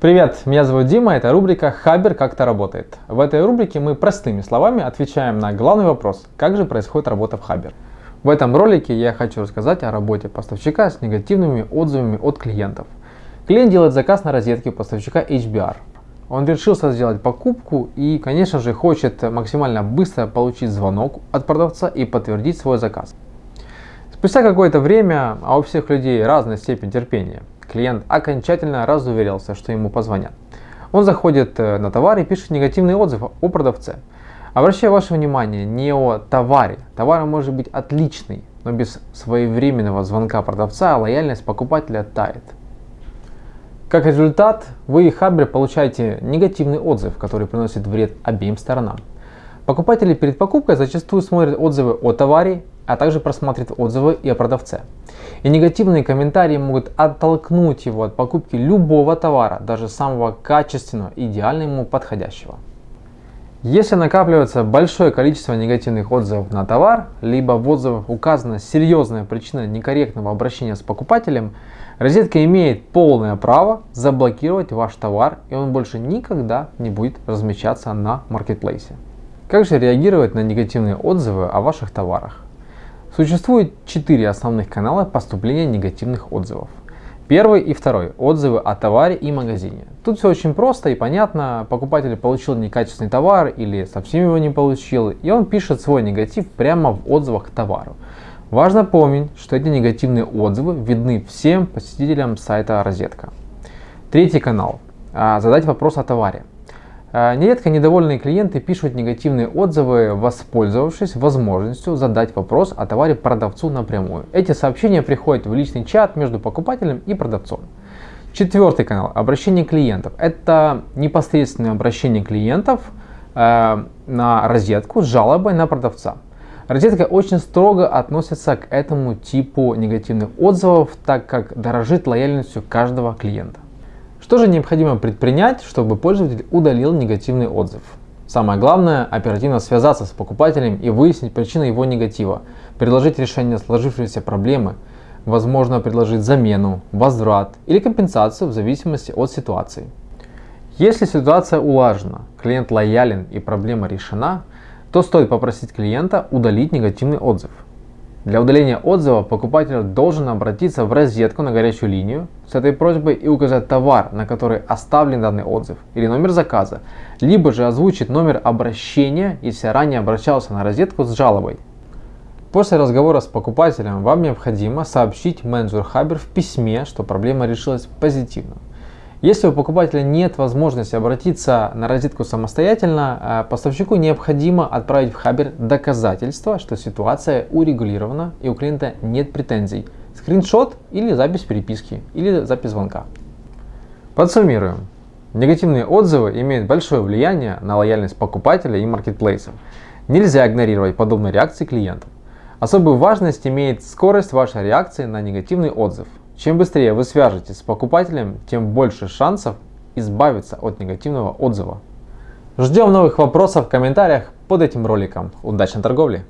Привет, меня зовут Дима, это рубрика «Хабер как-то работает». В этой рубрике мы простыми словами отвечаем на главный вопрос, как же происходит работа в Хабер. В этом ролике я хочу рассказать о работе поставщика с негативными отзывами от клиентов. Клиент делает заказ на розетке у поставщика HBR. Он решился сделать покупку и, конечно же, хочет максимально быстро получить звонок от продавца и подтвердить свой заказ. Спустя какое-то время, а у всех людей разная степень терпения, клиент окончательно разуверился, что ему позвонят. Он заходит э, на товар и пишет негативный отзыв о продавце. Обращаю ваше внимание не о товаре. Товар может быть отличный, но без своевременного звонка продавца лояльность покупателя тает. Как результат, вы и Хабер получаете негативный отзыв, который приносит вред обеим сторонам. Покупатели перед покупкой зачастую смотрят отзывы о товаре, а также просматривают отзывы и о продавце. И негативные комментарии могут оттолкнуть его от покупки любого товара, даже самого качественного, идеально ему подходящего. Если накапливается большое количество негативных отзывов на товар, либо в отзывах указана серьезная причина некорректного обращения с покупателем, розетка имеет полное право заблокировать ваш товар и он больше никогда не будет размещаться на маркетплейсе. Как же реагировать на негативные отзывы о ваших товарах? Существует четыре основных канала поступления негативных отзывов. Первый и второй – отзывы о товаре и магазине. Тут все очень просто и понятно. Покупатель получил некачественный товар или совсем его не получил, и он пишет свой негатив прямо в отзывах к товару. Важно помнить, что эти негативные отзывы видны всем посетителям сайта Розетка. Третий канал – задать вопрос о товаре. А, нередко недовольные клиенты пишут негативные отзывы, воспользовавшись возможностью задать вопрос о товаре продавцу напрямую. Эти сообщения приходят в личный чат между покупателем и продавцом. Четвертый канал – обращение клиентов. Это непосредственное обращение клиентов э, на розетку с жалобой на продавца. Розетка очень строго относится к этому типу негативных отзывов, так как дорожит лояльностью каждого клиента. Что же необходимо предпринять, чтобы пользователь удалил негативный отзыв? Самое главное – оперативно связаться с покупателем и выяснить причину его негатива, предложить решение сложившейся проблемы, возможно предложить замену, возврат или компенсацию в зависимости от ситуации. Если ситуация улажена, клиент лоялен и проблема решена, то стоит попросить клиента удалить негативный отзыв. Для удаления отзыва покупатель должен обратиться в розетку на горячую линию с этой просьбой и указать товар, на который оставлен данный отзыв, или номер заказа, либо же озвучить номер обращения, если ранее обращался на розетку с жалобой. После разговора с покупателем вам необходимо сообщить менеджеру Хабер в письме, что проблема решилась позитивно. Если у покупателя нет возможности обратиться на розетку самостоятельно, а поставщику необходимо отправить в Хабер доказательство, что ситуация урегулирована и у клиента нет претензий. Скриншот или запись переписки, или запись звонка. Подсуммируем. Негативные отзывы имеют большое влияние на лояльность покупателя и маркетплейсов. Нельзя игнорировать подобные реакции клиентов. Особую важность имеет скорость вашей реакции на негативный отзыв. Чем быстрее вы свяжетесь с покупателем, тем больше шансов избавиться от негативного отзыва. Ждем новых вопросов в комментариях под этим роликом. Удачной торговли!